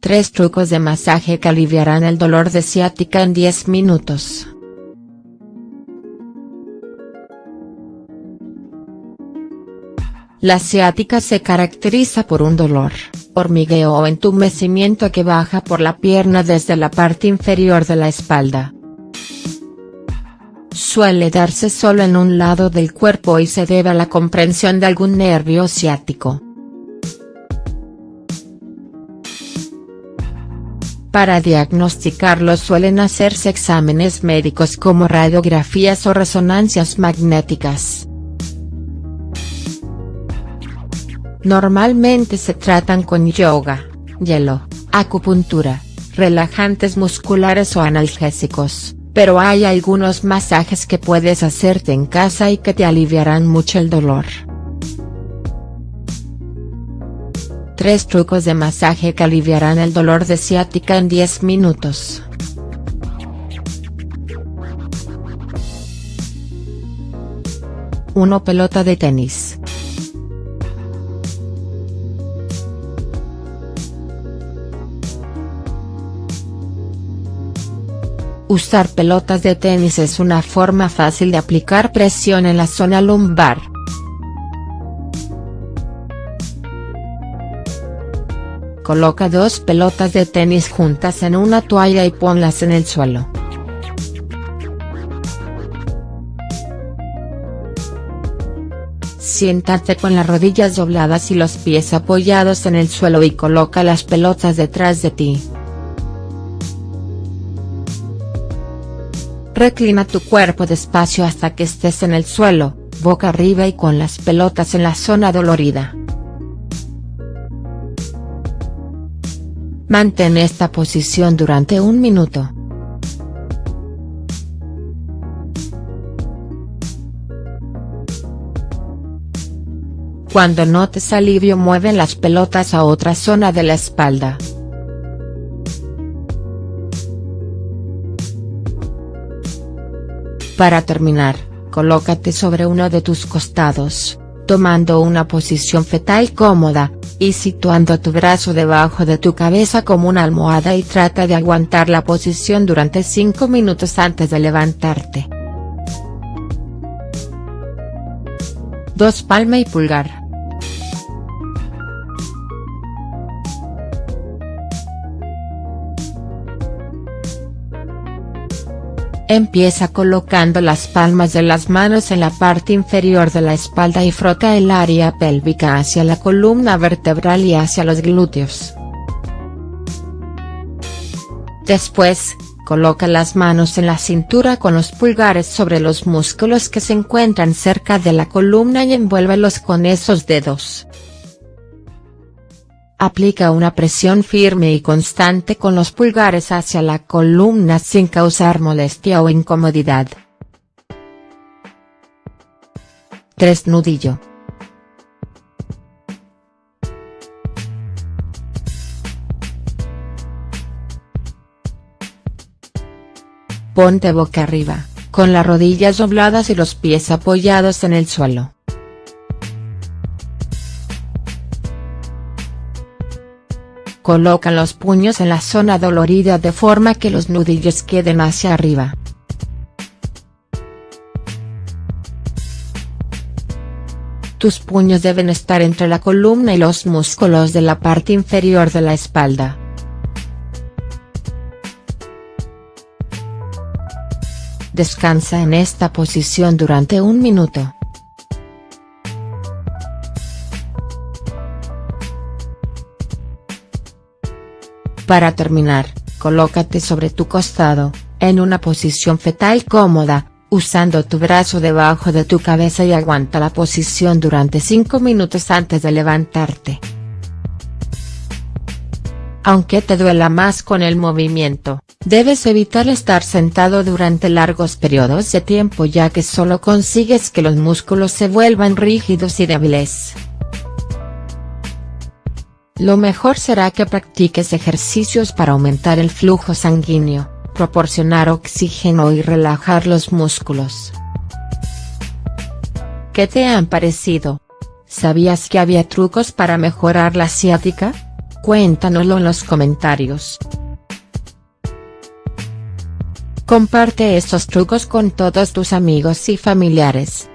Tres trucos de masaje que aliviarán el dolor de ciática en 10 minutos. La ciática se caracteriza por un dolor, hormigueo o entumecimiento que baja por la pierna desde la parte inferior de la espalda. Suele darse solo en un lado del cuerpo y se debe a la comprensión de algún nervio ciático. Para diagnosticarlo suelen hacerse exámenes médicos como radiografías o resonancias magnéticas. Normalmente se tratan con yoga, hielo, acupuntura, relajantes musculares o analgésicos, pero hay algunos masajes que puedes hacerte en casa y que te aliviarán mucho el dolor. 3 trucos de masaje que aliviarán el dolor de ciática en 10 minutos. Uno Pelota de tenis. Usar pelotas de tenis es una forma fácil de aplicar presión en la zona lumbar. Coloca dos pelotas de tenis juntas en una toalla y ponlas en el suelo. Siéntate con las rodillas dobladas y los pies apoyados en el suelo y coloca las pelotas detrás de ti. Reclina tu cuerpo despacio hasta que estés en el suelo, boca arriba y con las pelotas en la zona dolorida. Mantén esta posición durante un minuto. Cuando notes alivio mueve las pelotas a otra zona de la espalda. Para terminar, colócate sobre uno de tus costados, tomando una posición fetal cómoda, y situando tu brazo debajo de tu cabeza como una almohada y trata de aguantar la posición durante 5 minutos antes de levantarte. 2 Palma y pulgar. Empieza colocando las palmas de las manos en la parte inferior de la espalda y frota el área pélvica hacia la columna vertebral y hacia los glúteos. Después, coloca las manos en la cintura con los pulgares sobre los músculos que se encuentran cerca de la columna y envuélvelos con esos dedos. Aplica una presión firme y constante con los pulgares hacia la columna sin causar molestia o incomodidad. 3 Nudillo. Ponte boca arriba, con las rodillas dobladas y los pies apoyados en el suelo. Coloca los puños en la zona dolorida de forma que los nudillos queden hacia arriba. Tus puños deben estar entre la columna y los músculos de la parte inferior de la espalda. Descansa en esta posición durante un minuto. Para terminar, colócate sobre tu costado, en una posición fetal cómoda, usando tu brazo debajo de tu cabeza y aguanta la posición durante 5 minutos antes de levantarte. Aunque te duela más con el movimiento, debes evitar estar sentado durante largos periodos de tiempo ya que solo consigues que los músculos se vuelvan rígidos y débiles. Lo mejor será que practiques ejercicios para aumentar el flujo sanguíneo, proporcionar oxígeno y relajar los músculos. ¿Qué te han parecido? ¿Sabías que había trucos para mejorar la ciática? Cuéntanoslo en los comentarios. Comparte estos trucos con todos tus amigos y familiares.